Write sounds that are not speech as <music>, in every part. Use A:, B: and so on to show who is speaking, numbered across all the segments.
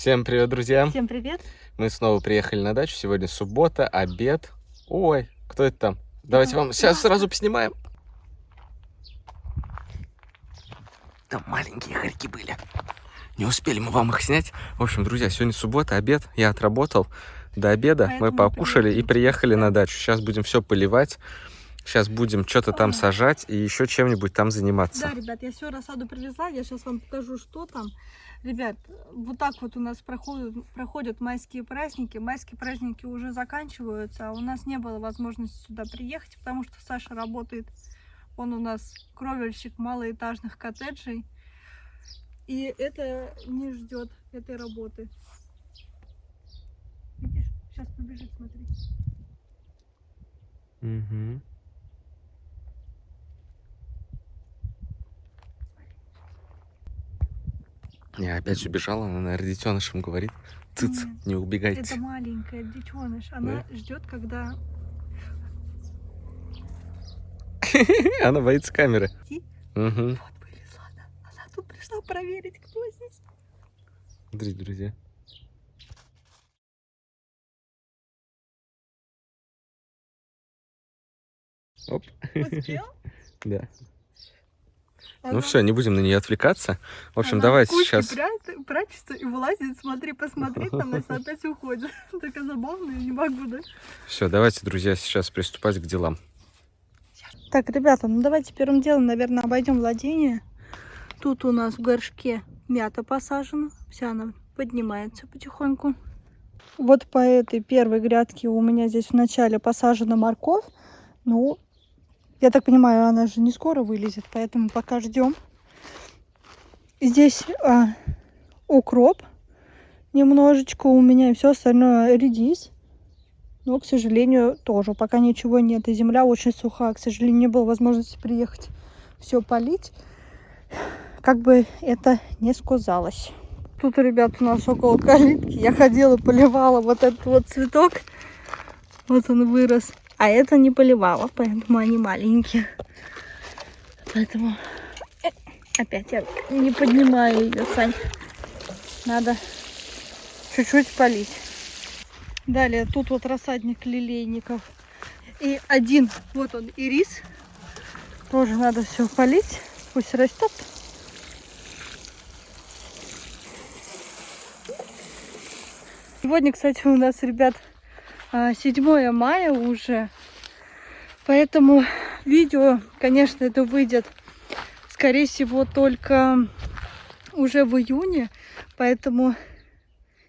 A: Всем привет, друзья!
B: Всем привет!
A: Мы снова приехали на дачу. Сегодня суббота, обед. Ой, кто это там? Давайте вам сейчас сразу поснимаем. Там маленькие хорьки были. Не успели мы вам их снять. В общем, друзья, сегодня суббота, обед. Я отработал до обеда.
B: Поэтому
A: мы покушали и
B: приехали.
A: приехали на дачу. Сейчас будем все поливать. Сейчас будем что-то там сажать и еще чем-нибудь там заниматься.
B: Да, ребят, я все рассаду привезла, я сейчас вам покажу, что там. Ребят, вот так вот у нас проходят, проходят майские праздники. Майские праздники уже заканчиваются, а у нас не было возможности сюда приехать, потому что Саша работает. Он у нас кровельщик малоэтажных коттеджей. И это не ждет этой работы. Видишь, сейчас побежит, смотри.
A: Мгм. Я опять убежала, она, наверное, детенышем говорит. Цыц,
B: Нет,
A: не убегайте.
B: Это маленькая детеныш. Она ждет, когда <laughs>
A: Она боится камеры. Угу.
B: Вот вылезла она. Она тут пришла проверить, кто здесь.
A: Смотрите, друзья. Оп,
B: Успел? <laughs>
A: да. Ну
B: Она-
A: все, не будем на нее отвлекаться. В общем,
B: она
A: давайте
B: в кучке
A: сейчас...
B: пря- прячется и вылазит, смотри, посмотреть на нас, опять уходит. <laughs> Такая забавная, не могу, да?
A: Все, давайте, друзья, сейчас приступать к делам.
B: Так, ребята, ну давайте первым делом, наверное, обойдем владение. Тут у нас в горшке мята посажена. Вся она поднимается потихоньку. Вот по этой первой грядке у меня здесь вначале посажена морковь. Ну, я так понимаю, она же не скоро вылезет, поэтому пока ждем. Здесь а, укроп немножечко у меня, и все остальное редис. Но, к сожалению, тоже пока ничего нет. И земля очень сухая. К сожалению, не было возможности приехать все полить. Как бы это не сказалось. Тут, ребят, у нас около калитки. Я ходила, поливала вот этот вот цветок. Вот он вырос. А это не поливала, поэтому они маленькие. Поэтому э, опять я не поднимаю ее, Сань. Надо чуть-чуть полить. Далее тут вот рассадник лилейников. И один, вот он, ирис. Тоже надо все полить. Пусть растет. Сегодня, кстати, у нас, ребят, 7 мая уже. Поэтому видео, конечно, это выйдет, скорее всего, только уже в июне. Поэтому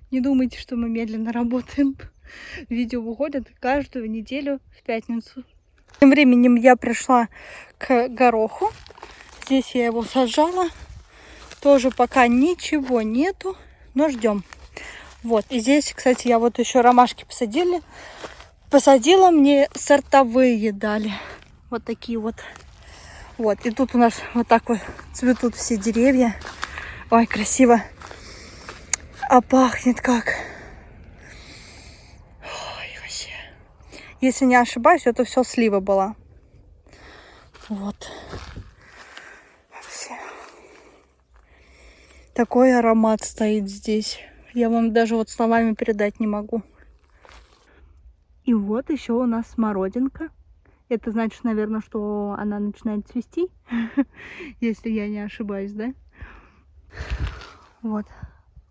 B: не думайте, что мы медленно <laughs> работаем. Видео выходят каждую неделю в пятницу. Тем временем я пришла к гороху. Здесь я его сажала. Тоже пока ничего нету, но ждем. Вот, и здесь, кстати, я вот еще ромашки посадили. Посадила, мне сортовые дали. Вот такие вот. Вот, и тут у нас вот так вот цветут все деревья. Ой, красиво. А пахнет как. Ой, вообще. Если не ошибаюсь, это все слива была. Вот. Вообще. Такой аромат стоит здесь. Я вам даже вот словами передать не могу. И вот еще у нас смородинка. Это значит, наверное, что она начинает цвести, <laughs> если я не ошибаюсь, да? Вот.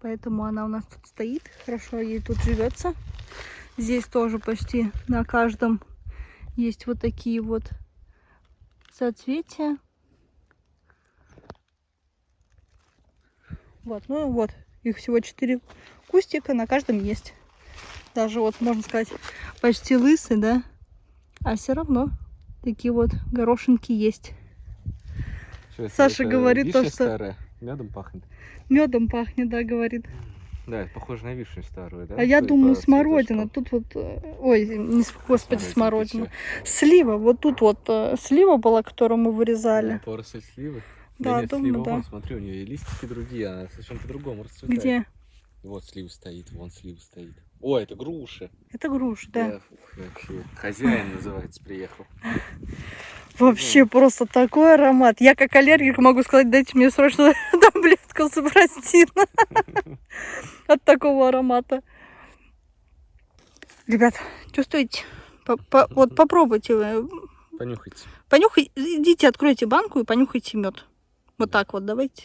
B: Поэтому она у нас тут стоит. Хорошо ей тут живется. Здесь тоже почти на каждом есть вот такие вот соцветия. Вот, ну вот, их всего четыре кустика, на каждом есть. Даже вот, можно сказать, почти лысый, да? А все равно такие вот горошинки есть.
A: Чё, это-
B: Саша
A: это
B: говорит то, что-
A: старая, медом пахнет.
B: Медом пахнет, да, говорит.
A: Да, это похоже на вишню старую, да?
B: а я думаю, смородина.
A: цветочкам.
B: Тут вот, ой, не, господи,
A: Смотрите,
B: смородина. Слива, вот тут вот э, слива была, которую мы вырезали.
A: поросль сливы.
B: Да,
A: нет,
B: думаю,
A: слива,
B: да.
A: вон, смотри, у нее и листики другие, она совершенно по-другому расцветает.
B: Где?
A: Вот слива стоит, вон слива стоит. О, это груша.
B: Это груша, да.
A: ух, вообще. Хозяин называется, приехал.
B: Вообще просто такой аромат. Я как аллергик могу сказать, дайте мне срочно <laughs> таблетку супрастина. <laughs> от такого аромата. Ребят, чувствуете? По- по- вот попробуйте.
A: Понюхайте.
B: Понюхай, идите, откройте банку и понюхайте мед. Вот так вот, давайте.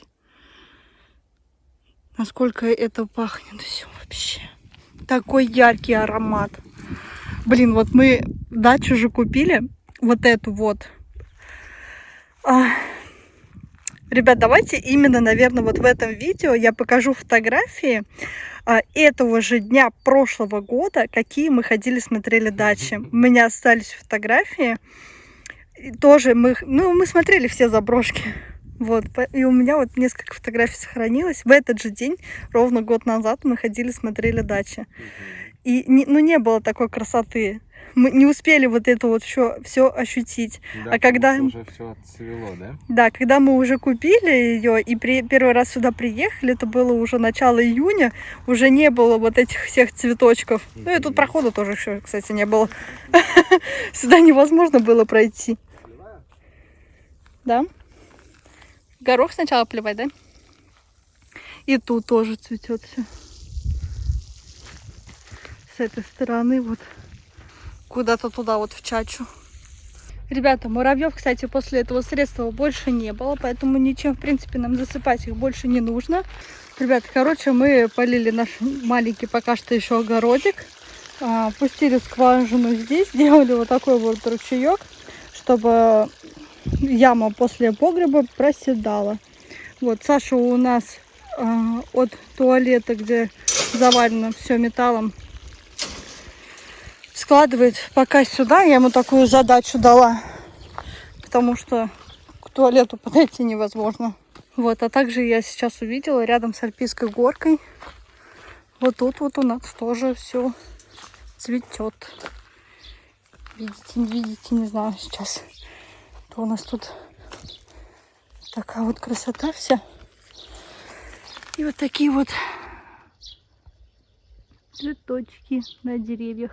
B: Насколько это пахнет все вообще. Такой яркий аромат. Блин, вот мы дачу же купили. Вот эту вот. А, Ребят, давайте именно, наверное, вот в этом видео я покажу фотографии а, этого же дня прошлого года, какие мы ходили, смотрели дачи. У меня остались фотографии. И тоже мы, ну, мы смотрели все заброшки. Вот, и у меня вот несколько фотографий сохранилось. В этот же день, ровно год назад, мы ходили, смотрели дачи. И, не- ну, не было такой красоты. Мы не успели вот это вот все, все ощутить. А когда-
A: уже все отцвело, да?
B: Да, когда мы уже купили ее и при, первый раз сюда приехали, это было уже начало июня, уже не было вот этих всех цветочков. Ну и тут прохода тоже еще, кстати, не было. <laughs> Сюда невозможно было пройти. Да? Горох сначала плевать, да? И тут тоже цветет все. С этой стороны вот куда-то туда вот в чачу. Ребята, муравьев, кстати, после этого средства больше не было, поэтому ничем, в принципе, нам засыпать их больше не нужно. Ребята, короче, мы полили наш маленький пока что еще огородик, а, пустили скважину здесь, <laughs> сделали вот такой вот ручеек, чтобы яма после погреба проседала. Вот, Саша у нас а, от туалета, где завалено все металлом, складывает пока сюда. Я ему такую задачу дала, потому что к туалету <laughs> подойти невозможно. Вот, а также я сейчас увидела рядом с Альпийской горкой. Вот тут вот у нас тоже все цветет. Видите, не видите, не знаю сейчас. То у нас тут такая вот красота вся. И вот такие вот цветочки на деревьях.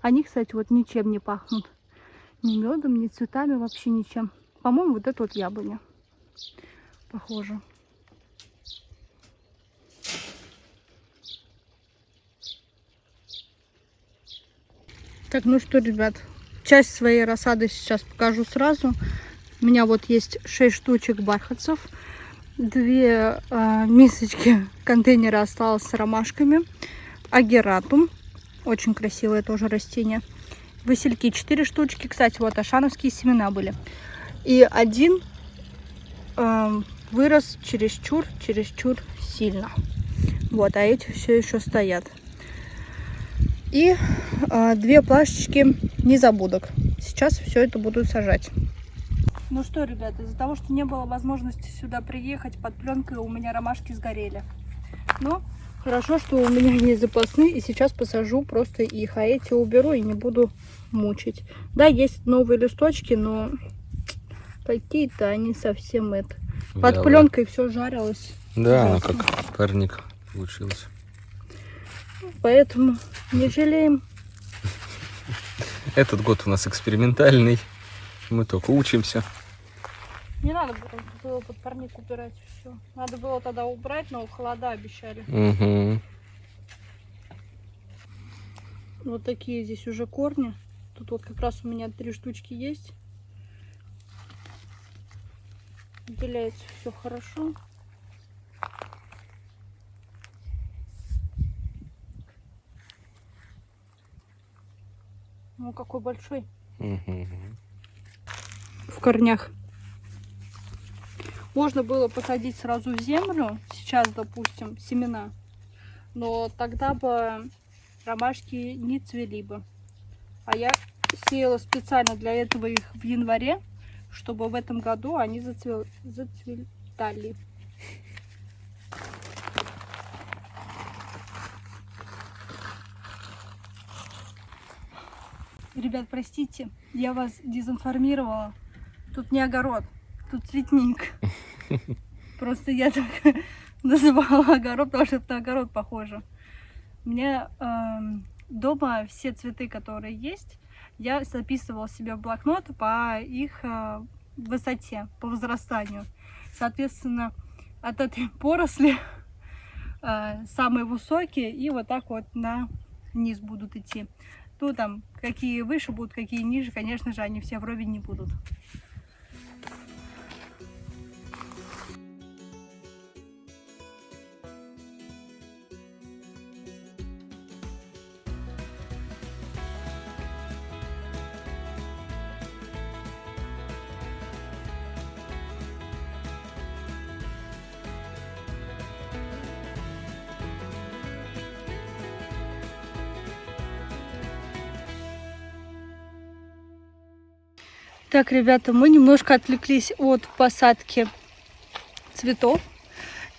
B: Они, кстати, вот ничем не пахнут. Ни медом, ни цветами, вообще ничем. По-моему, вот это вот яблоня. Похоже. Так, ну что, ребят, часть своей рассады сейчас покажу сразу. У меня вот есть 6 штучек бархатцев. Две а, мисочки <laughs> контейнера осталось с ромашками. Агератум. Очень красивое тоже растение. Васильки 4 штучки. Кстати, вот ашановские семена были. И один эм, вырос чересчур, чересчур сильно. Вот, а эти все еще стоят. И э, две плашечки незабудок. Сейчас все это буду сажать. Ну что, ребята, из-за того, что не было возможности сюда приехать под пленкой, у меня ромашки сгорели. Но хорошо, что у меня есть запасные, и сейчас посажу просто их, а эти уберу и не буду мучить. Да, есть новые листочки, но какие-то они совсем это. Под
A: Вяло.
B: пленкой все жарилось,
A: Да, она как парник получилась.
B: поэтому не жалеем.
A: Этот год у нас экспериментальный. Мы только учимся.
B: Не надо было, под парник убирать все. Надо было тогда убрать, но холода обещали.
A: Угу.
B: Вот такие здесь уже корни. Тут вот как раз у меня три штучки есть. Отделяется все хорошо. Ну какой большой
A: Угу.
B: в корнях. Можно было посадить сразу в землю, сейчас, допустим, семена, но тогда бы ромашки не цвели бы. А я сеяла специально для этого их в январе, чтобы в этом году они зацвел... зацветали. Ребят, простите, я вас дезинформировала. Тут не огород, тут цветник. <laughs> Просто я так <laughs> называла огород, потому что это на огород похоже. У меня эм, дома все цветы, которые есть, я записывала себе в блокнот по их э, высоте, по возрастанию. Соответственно, от этой <laughs> поросли э, самые высокие и вот так вот на низ будут идти. Тут там какие выше будут, какие ниже, конечно же, они все вровень не будут. Так, ребята, мы немножко отвлеклись от посадки цветов.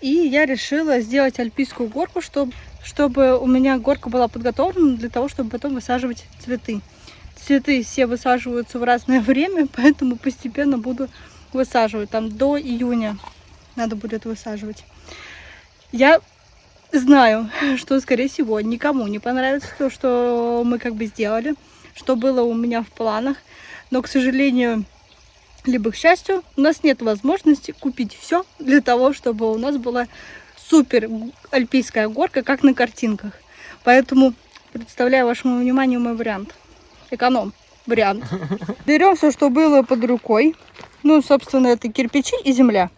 B: И я решила сделать альпийскую горку, чтобы, чтобы у меня горка была подготовлена для того, чтобы потом высаживать цветы. Цветы все высаживаются в разное время, <laughs> поэтому постепенно буду высаживать. Там до июня надо будет высаживать. Я знаю, <laughs> что, скорее всего, никому не понравится то, что мы как бы сделали, что было у меня в планах. Но, к сожалению, либо к счастью, у нас нет возможности купить все для того, чтобы у нас была супер альпийская горка, как на картинках. Поэтому представляю вашему вниманию мой вариант. Эконом вариант. <laughs> Берем все, что было под рукой. Ну, собственно, это кирпичи и земля.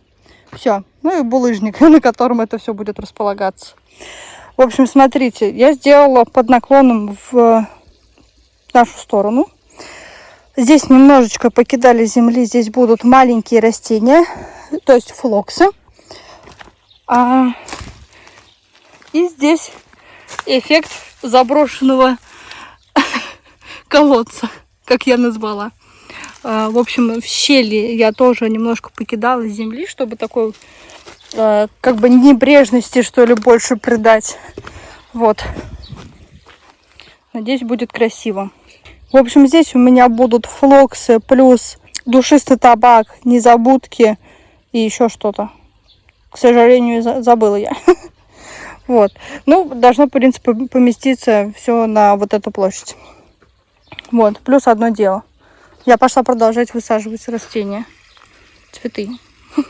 B: Все. Ну и булыжник, <laughs> на котором это все будет располагаться. В общем, смотрите, я сделала под наклоном в нашу сторону. Здесь немножечко покидали земли. Здесь будут маленькие растения, то есть флоксы. А... И здесь эффект заброшенного <laughs> колодца, как я назвала. А, в общем, в щели я тоже немножко покидала земли, чтобы такой а, как бы небрежности, что ли, больше придать. Вот. Надеюсь, будет красиво. В общем, здесь у меня будут флоксы плюс душистый табак, незабудки и еще что-то. К сожалению, забыла я. <laughs> Вот. Ну, должно, в принципе, поместиться все на вот эту площадь. Вот. Плюс одно дело. Я пошла продолжать высаживать растения. Цветы. <laughs>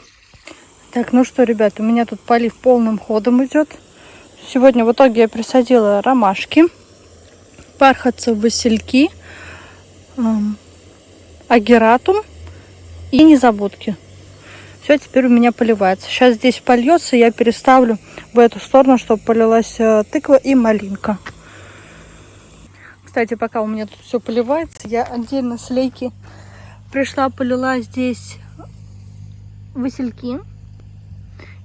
B: Так, ну что, ребят, у меня тут полив полным ходом идет. Сегодня в итоге я присадила ромашки, бархатцы, васильки агератум и незабудки. Все, теперь у меня поливается. Сейчас здесь польется, я переставлю в эту сторону, чтобы полилась э, тыква и малинка. Кстати, пока у меня тут все поливается, я отдельно с лейки пришла, полила здесь васильки.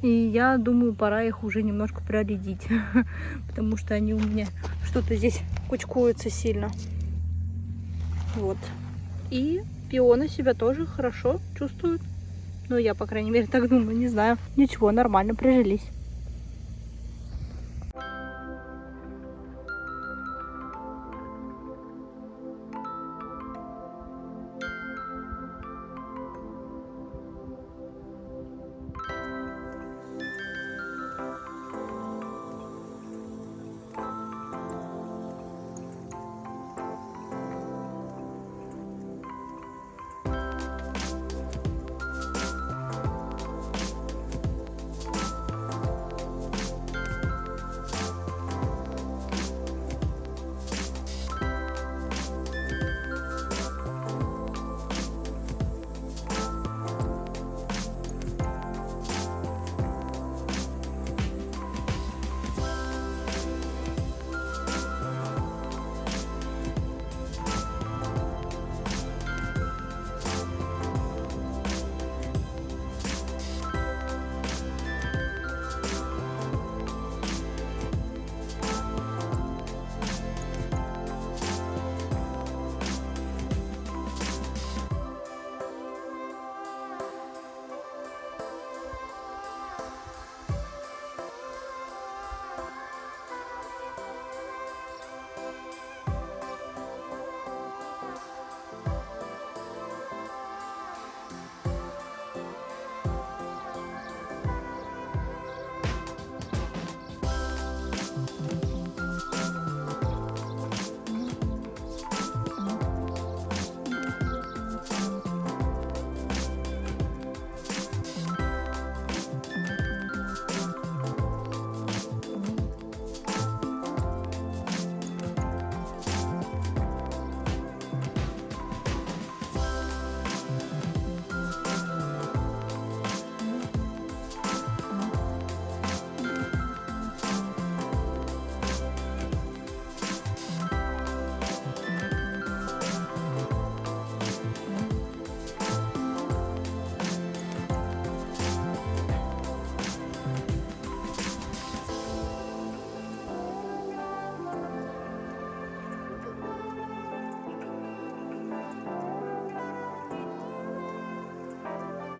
B: И я думаю, пора их уже немножко проредить, <laughs> потому что они у меня что-то здесь кучкуются сильно. Вот. И пионы себя тоже хорошо чувствуют. Ну, я, по крайней мере, так думаю, не знаю. Ничего, нормально, прижились.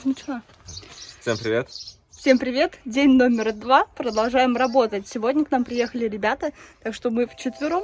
B: Начала.
A: Всем привет.
B: Всем привет! День номер два. Продолжаем работать. Сегодня к нам приехали ребята, так что мы вчетвером.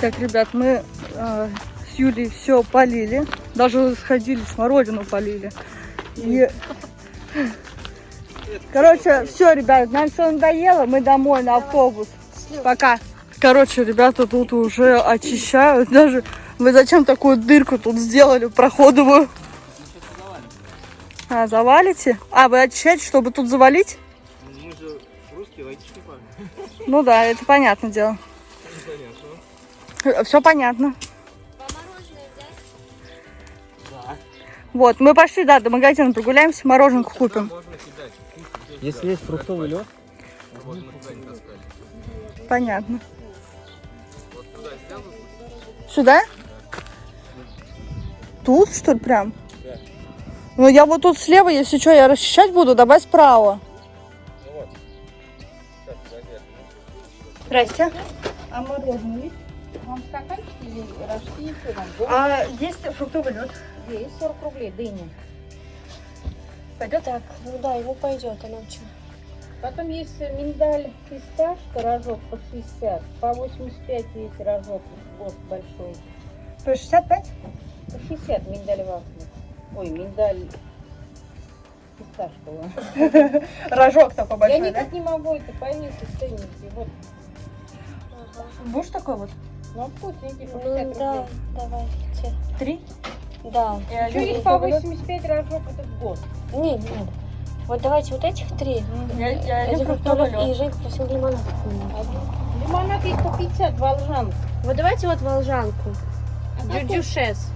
B: Так, ребят, мы э, с Юлей все полили. Даже сходили, смородину полили. И... <laughs> Короче, все, ребят, нам все надоело, мы домой на автобус. Пока. Короче, ребята тут уже очищают. Даже вы зачем такую дырку тут сделали проходовую? А, завалите? А, вы очищаете, чтобы тут завалить?
A: Мы же русские, логичный парень.
B: Ну да, это понятное дело. Все понятно.
A: Да.
B: Вот, мы пошли, да, до магазина прогуляемся, мороженку купим.
A: Можно кидать.
C: Если есть фруктовый лед.
B: Понятно.
A: Вот туда.
B: Сюда? Тут, что ли, прям?
A: Да.
B: Ну, я вот тут слева, если что, я расчищать буду, давай справа.
A: Ну вот. Сейчас, подожди.
B: Здрасте. А мороженое есть?
D: Вам стаканчики или рожки,
B: А есть фруктовый лед.
D: есть 40 рублей, дыня.
B: Пойдет?
E: Так, ну да, ему пойдет, а нам что?
D: Потом есть миндаль фисташка, рожок по 60, по 85 есть рожок, гост большой.
B: По 65?
D: По 60 миндаль вафли. Ой, миндаль фисташковая. <laughs>
B: Рожок такой
D: Я
B: большой, да?
D: никак не могу это повесить в ценнике. Вот,
B: Будешь такой вот?
D: Ну вкусненький, по
E: Ну
D: 60
E: да,
D: рублей.
E: давайте.
B: Три?
E: Да.
B: И
D: Еще есть по
B: фруктовый лед?
D: 85 рожок, это гост.
E: Не, не надо. Вот давайте вот этих три.
B: Я, я Один фруктовый лед.
E: И Женька просил лимонад.
D: Лимонад есть по 50, волжан.
E: Вот давайте вот волжанку.
D: А?
E: Дюдюшес.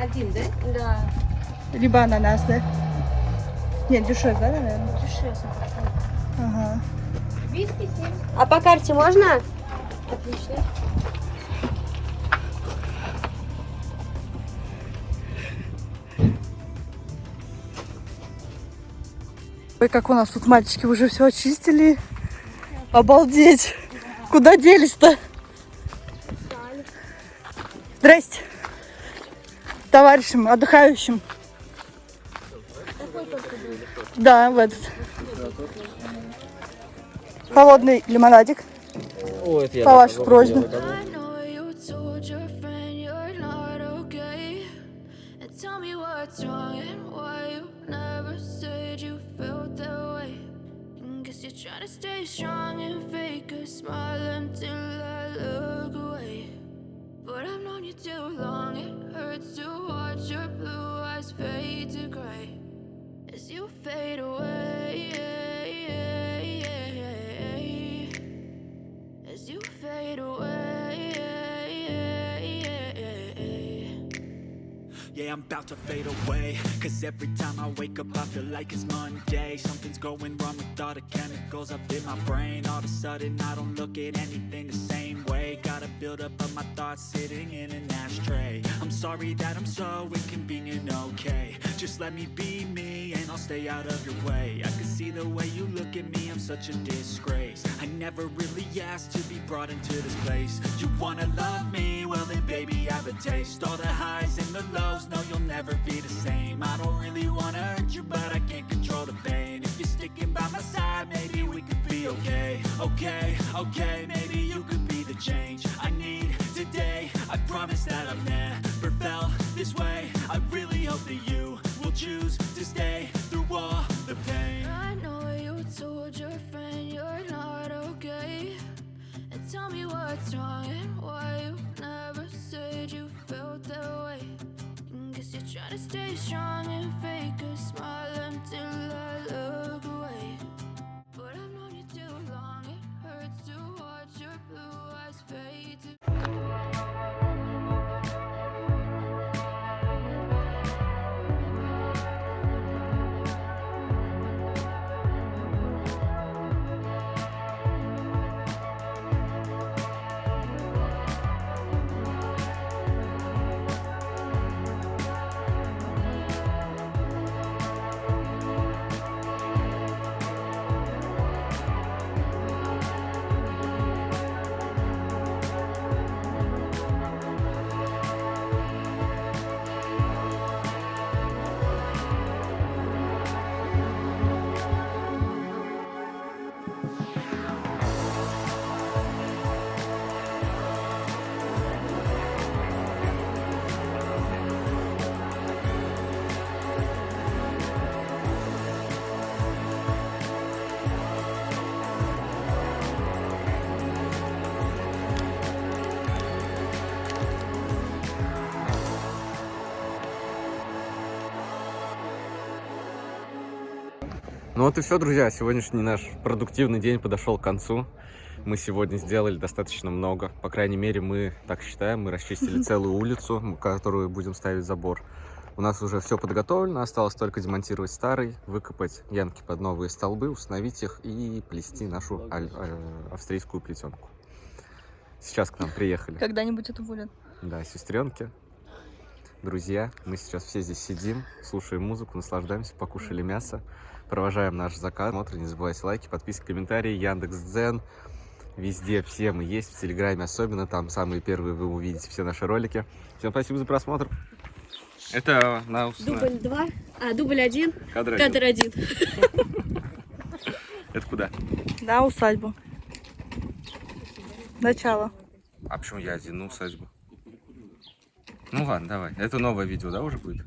D: Один, да?
E: Да,
B: Либо ананас, да? Нет, дешевле, да, наверное?
E: дюдюшес.
B: Ага.
D: Виски 70.
E: А по карте можно? Отлично.
B: Ой, как у нас тут мальчики уже все очистили. Обалдеть. Куда делись-то? Здрасте. Товарищам, отдыхающим. Да, в этот. Холодный лимонадик.
C: О, это
B: По вашей просьбе.
F: Smile until I look away. But I've known you too long, it hurts to watch your blue eyes fade to gray as you fade away. As you fade away.
G: Yeah, I'm about to fade away. Cause every time I wake up I feel like it's Monday. Something's going wrong with all the chemicals up in my brain. All of a sudden I don't look at anything the same way. Gotta build up of my thoughts sitting in an ashtray. I'm sorry that I'm so inconvenient, okay. Just let me be me and I'll stay out of your way. I can see the way you look at me, I'm such a disgrace. I never really asked to be brought into this place. You wanna love me? Well then baby I have a taste. All the highs and the lows, no you'll never be the same. I don't really wanna hurt you but I can't control the pain. If you're sticking by my side, maybe we could be okay. Okay, okay, maybe you could be the change I need today. I promise that I've never felt this way. I really hope that you will choose to stay through all the pain.
F: I know you told your friend you're not okay. And tell me what's wrong and why you you felt that way. And guess you're trying to stay strong and fake a smile until I look
A: Ну вот и все, друзья. Сегодняшний наш продуктивный день подошел к концу. Мы сегодня сделали достаточно много. По крайней мере, мы так считаем. Мы расчистили <laughs> целую улицу, которую будем ставить забор. У нас уже все подготовлено. Осталось только демонтировать старый, выкопать янки под новые столбы, установить их и плести нашу аль- э, австрийскую плетенку. Сейчас к нам приехали.
B: Когда-нибудь это будет.
A: Да, сестренки, друзья, мы сейчас все здесь сидим, слушаем музыку, наслаждаемся, покушали мясо, провожаем наш заказ. Смотрите, не забывайте лайки, подписки, комментарии, Яндекс Дзен. Везде все мы есть, в Телеграме особенно, там самые первые вы увидите все наши ролики. Всем спасибо за просмотр. Это на
E: Дубль два. А, дубль один.
A: кадр
E: Кадр один.
A: Это куда?
B: Да, усадьбу. Начало.
A: А почему я один на усадьбу? Ну ладно, давай. Это новое видео, да, уже будет?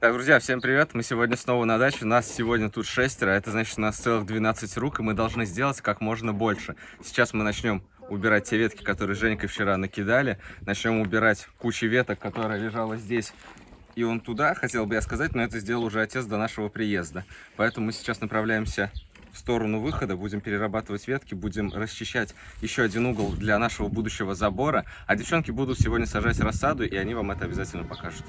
A: Так, друзья, всем привет. Мы сегодня снова на даче. Нас сегодня тут шестеро. Это значит, у нас целых 12 рук, и мы должны сделать как можно больше. Сейчас мы начнем убирать те ветки, которые Женькой вчера накидали. Начнем убирать кучу веток, которая лежала здесь. И он туда, хотел бы я сказать, но это сделал уже отец до нашего приезда. Поэтому мы сейчас направляемся в сторону выхода, будем перерабатывать ветки, будем расчищать еще один угол для нашего будущего забора. А девчонки будут сегодня сажать рассаду, и они вам это обязательно покажут.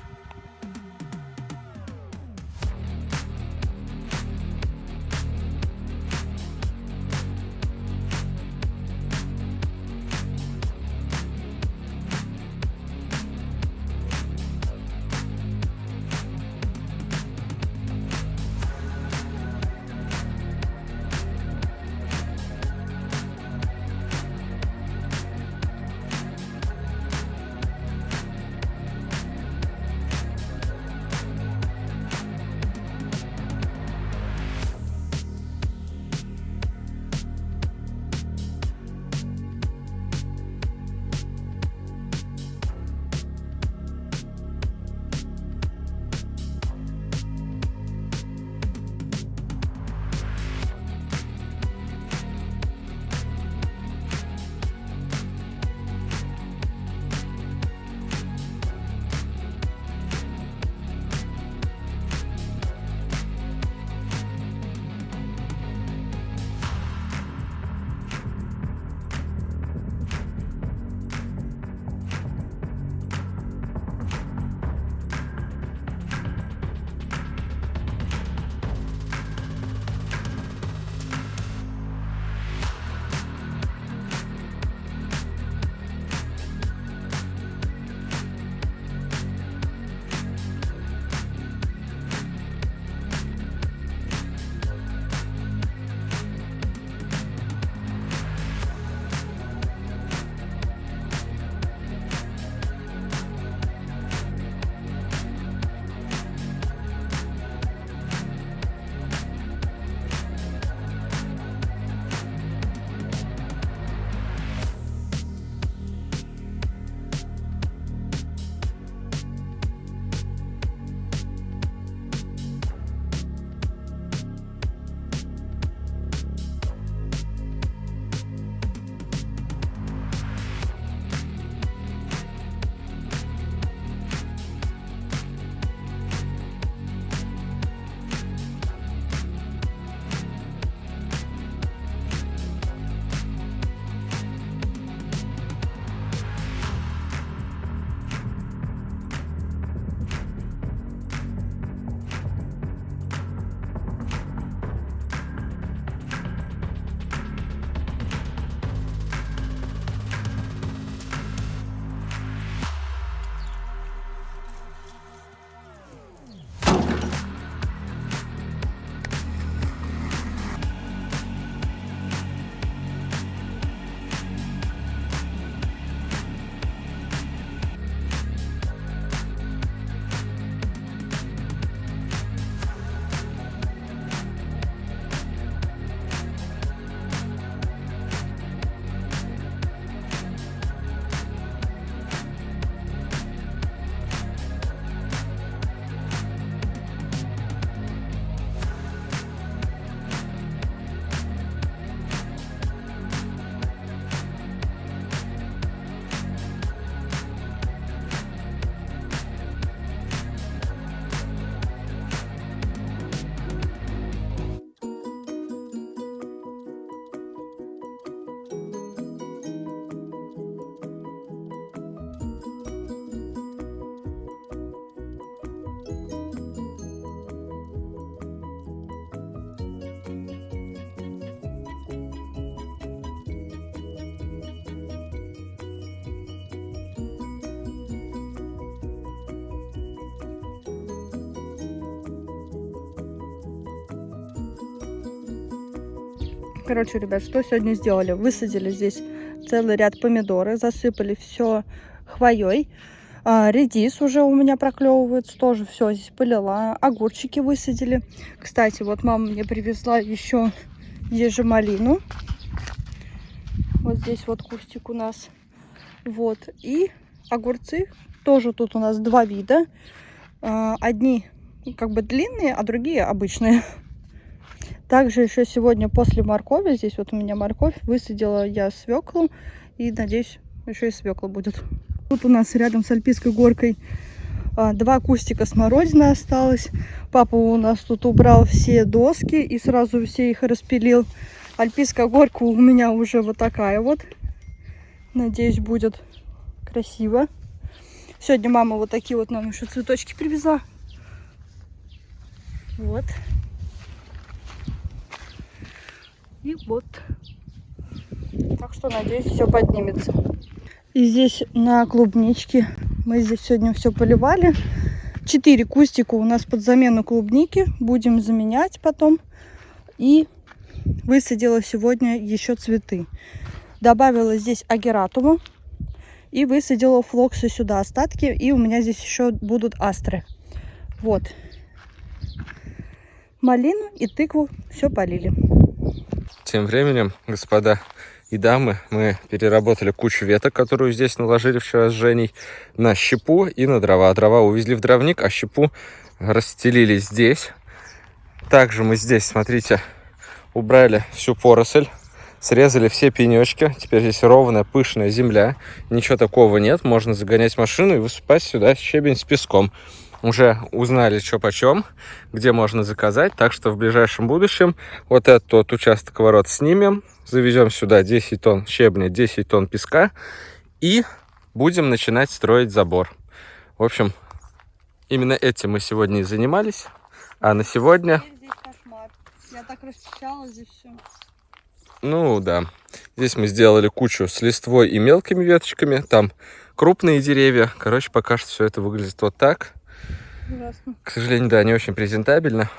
B: Короче, ребят, что сегодня сделали? Высадили здесь целый ряд помидоры, засыпали все хвоей. А, редис уже у меня проклевывается, тоже все здесь полила. Огурчики высадили. Кстати, вот мама мне привезла еще ежемалину. Вот здесь вот кустик у нас. Вот. И огурцы. Тоже тут у нас два вида. А, Одни как бы длинные, а другие обычные. Также еще сегодня после моркови, здесь вот у меня морковь, высадила я свеклу. И надеюсь, еще и свекла будет. Тут у нас рядом с Альпийской горкой а, два кустика смородины осталось. Папа у нас тут убрал все доски и сразу все их распилил. Альпийская горка у меня уже вот такая вот. Надеюсь, будет красиво. Сегодня мама вот такие вот нам еще цветочки привезла. Вот. И вот. Так что, надеюсь, все поднимется. И здесь на клубничке мы здесь сегодня все поливали. Четыре кустика у нас под замену клубники. Будем заменять потом. И высадила сегодня еще цветы. Добавила здесь агератуму. И высадила флоксы сюда остатки. И у меня здесь еще будут астры. Вот. Малину и тыкву все полили.
A: Тем временем, господа и дамы, мы переработали кучу веток, которую здесь наложили вчера с Женей, на щепу и на дрова. Дрова увезли в дровник, а щепу расстелили здесь. Также мы здесь, смотрите, убрали всю поросль, срезали все пенечки. Теперь здесь ровная, пышная земля. Ничего такого нет. Можно загонять машину и высыпать сюда щебень с песком. Уже узнали, что почем, где можно заказать. Так что в ближайшем будущем вот этот вот участок ворот снимем. Завезем сюда 10 тонн щебня, 10 тонн песка. И будем начинать строить забор. В общем, именно этим мы сегодня и занимались. А на сегодня.
B: Я так расчищала здесь все.
A: Ну да. Здесь мы сделали кучу с листвой и мелкими веточками. Там крупные деревья. Короче, пока что все это выглядит вот так.
B: Ужасно.
A: К сожалению, да, не очень презентабельно.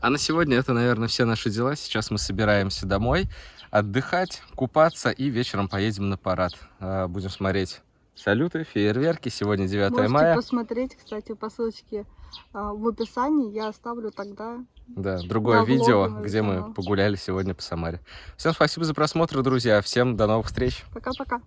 A: А на сегодня это, наверное, все наши дела. Сейчас мы собираемся домой отдыхать, купаться и вечером поедем на парад. А, Будем смотреть салюты, фейерверки. Сегодня 9
B: Можете
A: мая.
B: посмотреть, кстати, по ссылочке а, в описании. Я оставлю тогда.
A: Да, другое
B: Да,
A: видео,
B: влог,
A: где мы
B: ага.
A: погуляли сегодня по Самаре. Всем спасибо за просмотр, друзья. Всем до новых встреч.
B: Пока-пока.